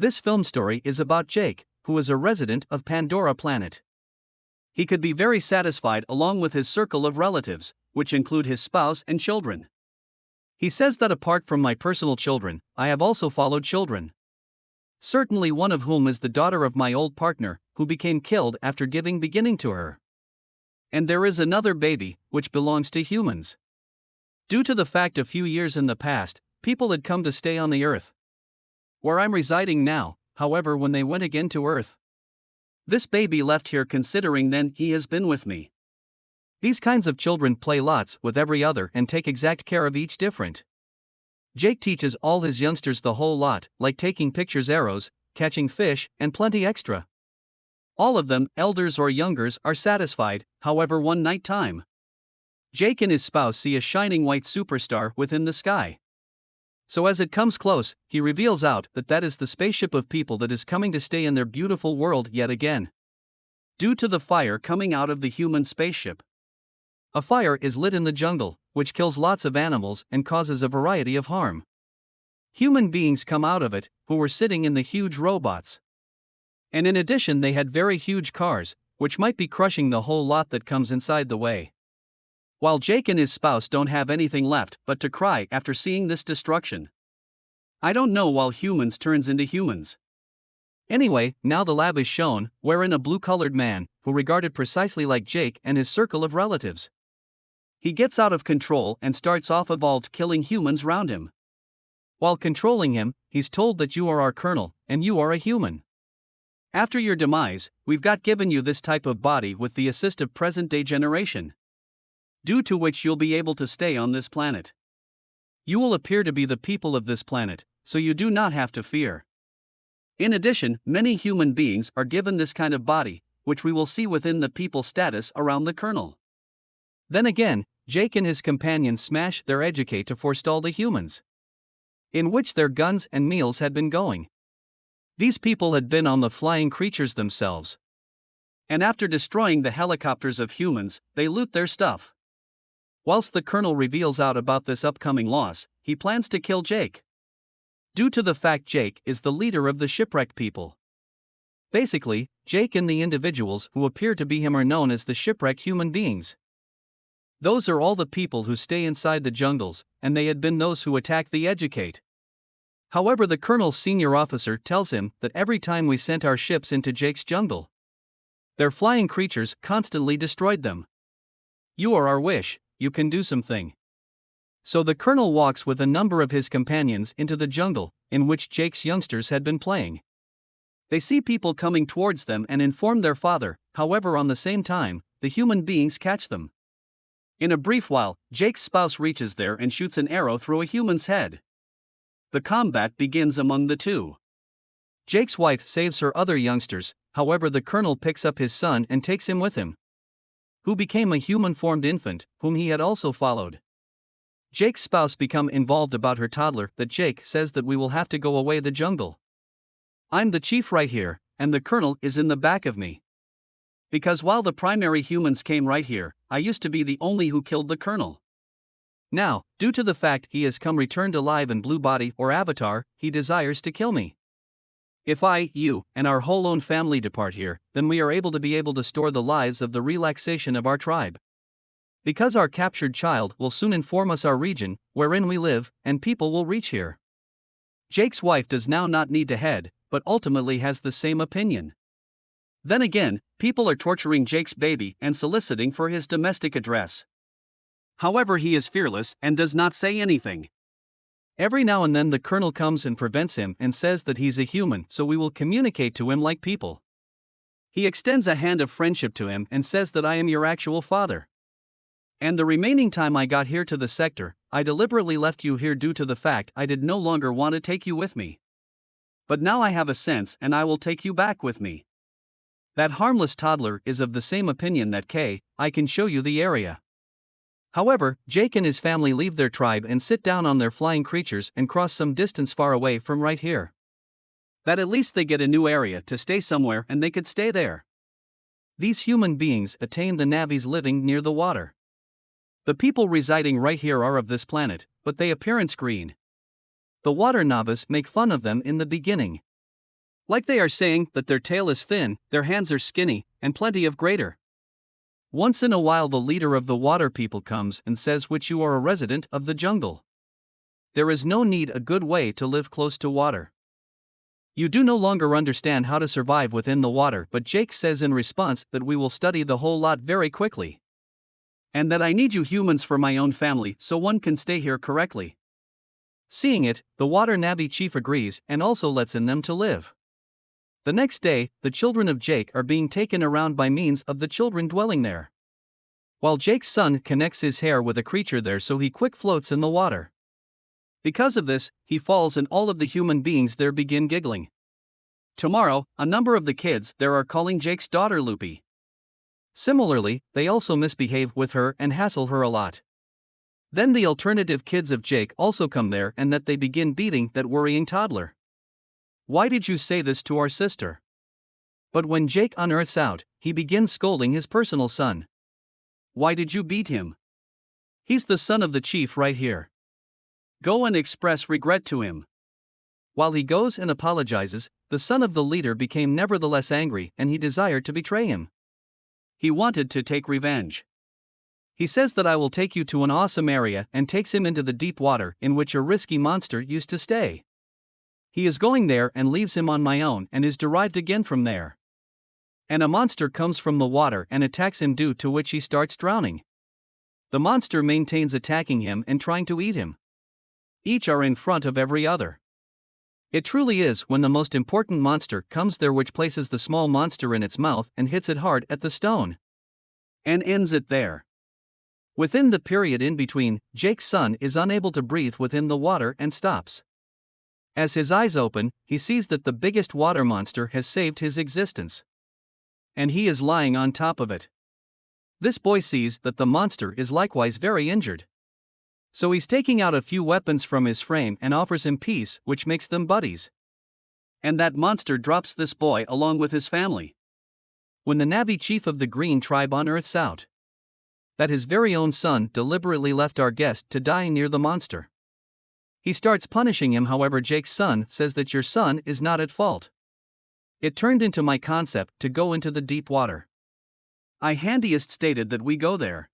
This film story is about Jake, who is a resident of Pandora planet. He could be very satisfied along with his circle of relatives, which include his spouse and children. He says that apart from my personal children, I have also followed children. Certainly, one of whom is the daughter of my old partner, who became killed after giving beginning to her. And there is another baby, which belongs to humans. Due to the fact a few years in the past, people had come to stay on the earth. Where I'm residing now, however, when they went again to earth. This baby left here considering then he has been with me. These kinds of children play lots with every other and take exact care of each different. Jake teaches all his youngsters the whole lot, like taking pictures, arrows, catching fish, and plenty extra. All of them, elders or youngers, are satisfied, however, one night time. Jake and his spouse see a shining white superstar within the sky. So, as it comes close, he reveals out that that is the spaceship of people that is coming to stay in their beautiful world yet again. Due to the fire coming out of the human spaceship. A fire is lit in the jungle, which kills lots of animals and causes a variety of harm. Human beings come out of it, who were sitting in the huge robots. And in addition, they had very huge cars, which might be crushing the whole lot that comes inside the way. While Jake and his spouse don't have anything left but to cry after seeing this destruction. I don't know while humans turns into humans. Anyway, now the lab is shown, wherein a blue colored man, who regarded precisely like Jake and his circle of relatives, he gets out of control and starts off evolved killing humans round him. While controlling him, he's told that you are our colonel, and you are a human. After your demise, we've got given you this type of body with the assist of present day generation. Due to which you'll be able to stay on this planet. You will appear to be the people of this planet, so you do not have to fear. In addition, many human beings are given this kind of body, which we will see within the people status around the colonel. Then again, Jake and his companions smash their educate to forestall the humans. In which their guns and meals had been going. These people had been on the flying creatures themselves. And after destroying the helicopters of humans, they loot their stuff. Whilst the colonel reveals out about this upcoming loss, he plans to kill Jake. Due to the fact Jake is the leader of the shipwrecked people. Basically, Jake and the individuals who appear to be him are known as the shipwrecked human beings. Those are all the people who stay inside the jungles, and they had been those who attacked the Educate. However, the colonel's senior officer tells him that every time we sent our ships into Jake's jungle, their flying creatures constantly destroyed them. You are our wish, you can do something. So the colonel walks with a number of his companions into the jungle, in which Jake's youngsters had been playing. They see people coming towards them and inform their father, however, on the same time, the human beings catch them. In a brief while, Jake's spouse reaches there and shoots an arrow through a human's head. The combat begins among the two. Jake's wife saves her other youngsters, however, the colonel picks up his son and takes him with him. Who became a human formed infant, whom he had also followed. Jake's spouse become involved about her toddler that Jake says that we will have to go away the jungle. I'm the chief right here, and the colonel is in the back of me. Because while the primary humans came right here, I used to be the only who killed the colonel. Now, due to the fact he has come returned alive in blue body or avatar, he desires to kill me. If I, you, and our whole own family depart here, then we are able to be able to store the lives of the relaxation of our tribe. Because our captured child will soon inform us our region, wherein we live, and people will reach here. Jake's wife does now not need to head, but ultimately has the same opinion. Then again, people are torturing Jake's baby and soliciting for his domestic address. However, he is fearless and does not say anything. Every now and then, the colonel comes and prevents him and says that he's a human, so we will communicate to him like people. He extends a hand of friendship to him and says that I am your actual father. And the remaining time I got here to the sector, I deliberately left you here due to the fact I did no longer want to take you with me. But now I have a sense and I will take you back with me. That harmless toddler is of the same opinion that K, I can show you the area. However, Jake and his family leave their tribe and sit down on their flying creatures and cross some distance far away from right here. That at least they get a new area to stay somewhere and they could stay there. These human beings attain the Navis living near the water. The people residing right here are of this planet, but they appearance green. The water Navis make fun of them in the beginning. Like they are saying that their tail is thin, their hands are skinny, and plenty of greater. Once in a while, the leader of the water people comes and says, Which you are a resident of the jungle. There is no need a good way to live close to water. You do no longer understand how to survive within the water, but Jake says in response that we will study the whole lot very quickly. And that I need you humans for my own family so one can stay here correctly. Seeing it, the water Navi chief agrees and also lets in them to live. The next day, the children of Jake are being taken around by means of the children dwelling there. While Jake's son connects his hair with a creature there so he quick floats in the water. Because of this, he falls and all of the human beings there begin giggling. Tomorrow, a number of the kids there are calling Jake's daughter Loopy. Similarly, they also misbehave with her and hassle her a lot. Then the alternative kids of Jake also come there and that they begin beating that worrying toddler. Why did you say this to our sister? But when Jake unearths out, he begins scolding his personal son. Why did you beat him? He's the son of the chief right here. Go and express regret to him. While he goes and apologizes, the son of the leader became nevertheless angry and he desired to betray him. He wanted to take revenge. He says that I will take you to an awesome area and takes him into the deep water in which a risky monster used to stay. He is going there and leaves him on my own and is derived again from there. And a monster comes from the water and attacks him, due to which he starts drowning. The monster maintains attacking him and trying to eat him each are in front of every other. It truly is when the most important monster comes there, which places the small monster in its mouth and hits it hard at the stone. And ends it there. Within the period in between, Jake's son is unable to breathe within the water and stops. As his eyes open, he sees that the biggest water monster has saved his existence. And he is lying on top of it. This boy sees that the monster is likewise very injured. So he's taking out a few weapons from his frame and offers him peace, which makes them buddies. And that monster drops this boy along with his family. When the Navi chief of the Green tribe unearths out that his very own son deliberately left our guest to die near the monster. He starts punishing him, however, Jake's son says that your son is not at fault. It turned into my concept to go into the deep water. I handiest stated that we go there.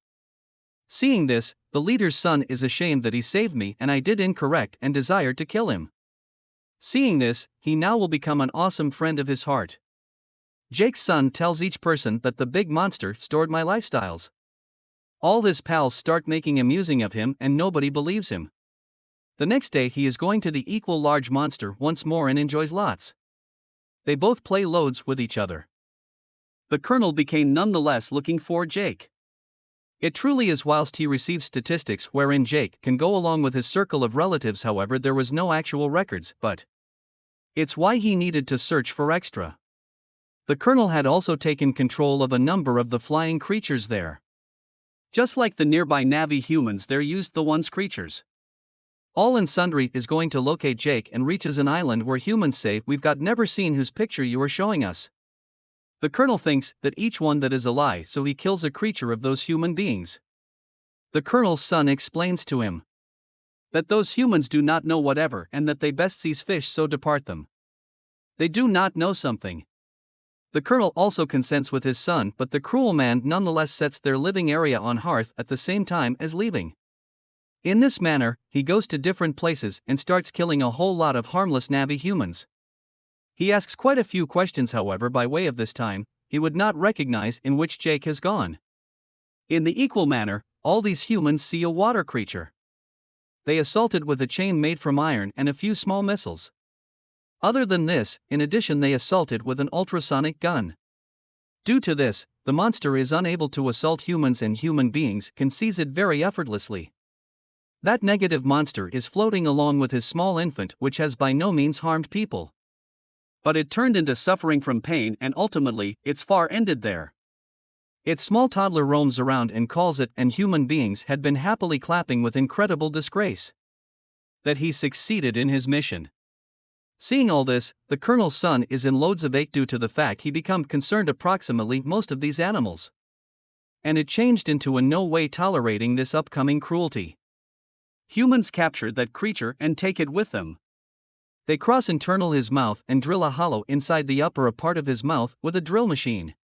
Seeing this, the leader's son is ashamed that he saved me and I did incorrect and desired to kill him. Seeing this, he now will become an awesome friend of his heart. Jake's son tells each person that the big monster stored my lifestyles. All his pals start making amusing of him and nobody believes him. The next day he is going to the equal large monster once more and enjoys lots. They both play loads with each other. The colonel became nonetheless looking for Jake. It truly is whilst he receives statistics wherein Jake can go along with his circle of relatives, however, there was no actual records, but it's why he needed to search for extra. The colonel had also taken control of a number of the flying creatures there. Just like the nearby Navi humans, they're used the ones creatures. All and Sundry is going to locate Jake and reaches an island where humans say, We've got never seen whose picture you are showing us. The colonel thinks that each one that is a lie, so he kills a creature of those human beings. The colonel's son explains to him that those humans do not know whatever and that they best seize fish so depart them. They do not know something. The colonel also consents with his son, but the cruel man nonetheless sets their living area on hearth at the same time as leaving. In this manner, he goes to different places and starts killing a whole lot of harmless Navi humans. He asks quite a few questions, however, by way of this time, he would not recognize in which Jake has gone. In the equal manner, all these humans see a water creature. They assaulted with a chain made from iron and a few small missiles. Other than this, in addition, they assaulted with an ultrasonic gun. Due to this, the monster is unable to assault humans and human beings can seize it very effortlessly. That negative monster is floating along with his small infant, which has by no means harmed people. But it turned into suffering from pain and ultimately, its far ended there. Its small toddler roams around and calls it, and human beings had been happily clapping with incredible disgrace. That he succeeded in his mission. Seeing all this, the colonel's son is in loads of ache due to the fact he become concerned approximately most of these animals. And it changed into a no way tolerating this upcoming cruelty. Humans capture that creature and take it with them. they cross internal his mouth and drill a hollow inside the upper part of his mouth with a drill machine.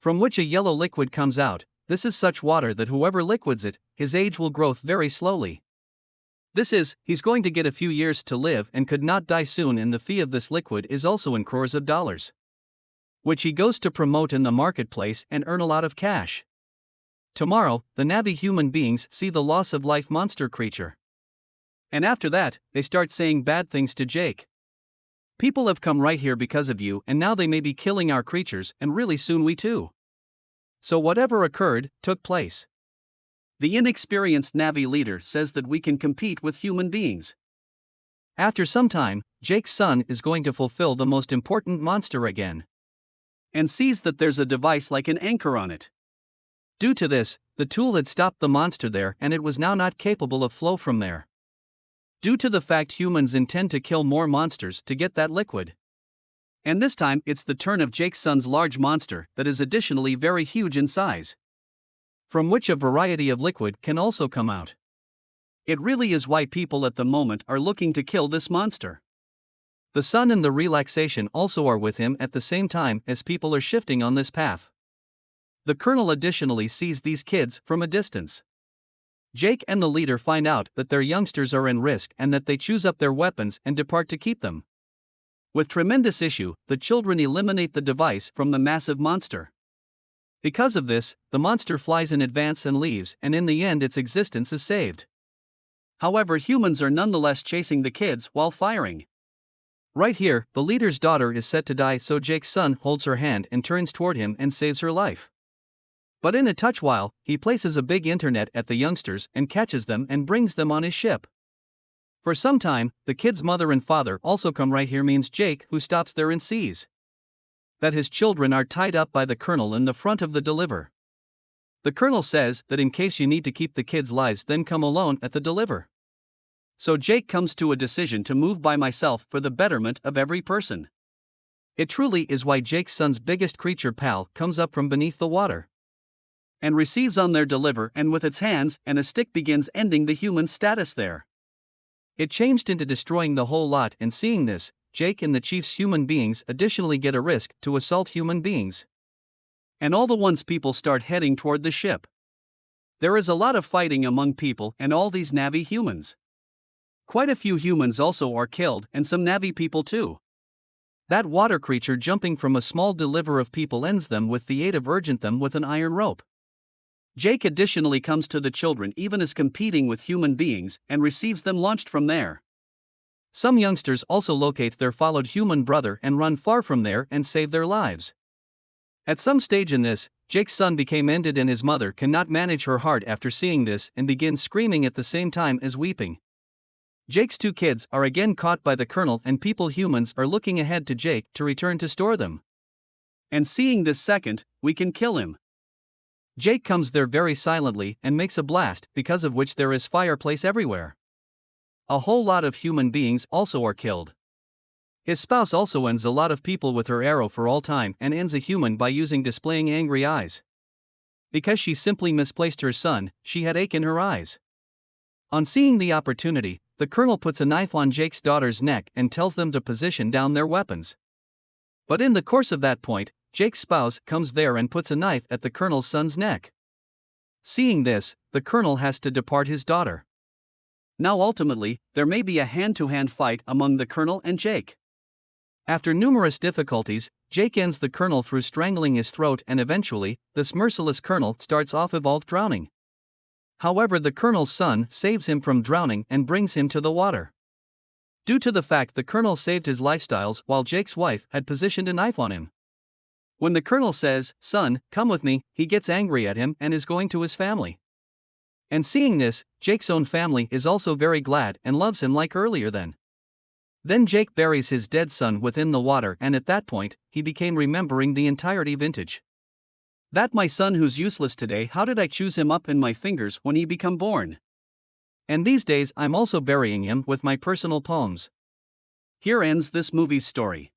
From which a yellow liquid comes out, this is such water that whoever liquids it, his age will grow very slowly. This is, he's going to get a few years to live and could not die soon, and the fee of this liquid is also in crores of dollars. Which he goes to promote in the marketplace and earn a lot of cash. Tomorrow, the Navi human beings see the loss of life monster creature. And after that, they start saying bad things to Jake. People have come right here because of you, and now they may be killing our creatures, and really soon we too. So, whatever occurred, took place. The inexperienced Navi leader says that we can compete with human beings. After some time, Jake's son is going to fulfill the most important monster again. And sees that there's a device like an anchor on it. Due to this, the tool had stopped the monster there and it was now not capable of flow from there due to the fact humans intend to kill more monsters to get that liquid. And this time it's the turn of Jake's son's large monster that is additionally very huge in size. From which a variety of liquid can also come out. It really is why people at the moment are looking to kill this monster. The son and the relaxation also are with him at the same time as people are shifting on this path. The colonel additionally sees these kids from a distance. Jake and the leader find out that their youngsters are in risk and that they choose up their weapons and depart to keep them. With tremendous issue, the children eliminate the device from the massive monster. Because of this, the monster flies in advance and leaves, and in the end, its existence is saved. However, humans are nonetheless chasing the kids while firing. Right here, the leader's daughter is set to die, so Jake's son holds her hand and turns toward him and saves her life. But in a touch while, he places a big internet at the youngsters and catches them and brings them on his ship. For some time, the kid's mother and father also come right here means Jake, who stops there and sees that his children are tied up by the colonel in the front of the deliver. The colonel says that in case you need to keep the kids' lives, then come alone at the deliver. So Jake comes to a decision to move by myself for the betterment of every person. It truly is why Jake's son's biggest creature pal comes up from beneath the water and receives on their deliver and with its hands and a stick begins ending the human status there. It changed into destroying the whole lot and seeing this, Jake and the chief's human beings additionally get a risk to assault human beings. And all the once people start heading toward the ship. There is a lot of fighting among people and all these Navi humans. Quite a few humans also are killed and some Navi people too. That water creature jumping from a small deliver of people ends them with the aid of urgent them with an iron rope. Jake additionally comes to the children even as competing with human beings and receives them launched from there. Some youngsters also locate their followed human brother and run far from there and save their lives. At some stage in this, Jake's son became ended and his mother cannot manage her heart after seeing this and begins screaming at the same time as weeping. Jake's two kids are again caught by the colonel and people humans are looking ahead to Jake to return to store them. And seeing this second, we can kill him. Jake comes there very silently and makes a blast, because of which there is fireplace everywhere. A whole lot of human beings also are killed. His spouse also ends a lot of people with her arrow for all time and ends a human by using displaying angry eyes. Because she simply misplaced her son, she had ache in her eyes. On seeing the opportunity, the colonel puts a knife on Jake's daughter's neck and tells them to position down their weapons. But in the course of that point, Jake's spouse comes there and puts a knife at the colonel's son's neck. Seeing this, the colonel has to depart his daughter. Now, ultimately, there may be a hand to hand fight among the colonel and Jake. After numerous difficulties, Jake ends the colonel through strangling his throat, and eventually, this merciless colonel starts off evolved drowning. However, the colonel's son saves him from drowning and brings him to the water. Due to the fact the colonel saved his lifestyles while Jake's wife had positioned a knife on him. When the colonel says, Son, come with me, he gets angry at him and is going to his family. And seeing this, Jake's own family is also very glad and loves him like earlier then. Then Jake buries his dead son within the water, and at that point, he became remembering the entirety vintage. That my son who's useless today, how did I choose him up in my fingers when he become born? And these days I'm also burying him with my personal poems. Here ends this movie's story.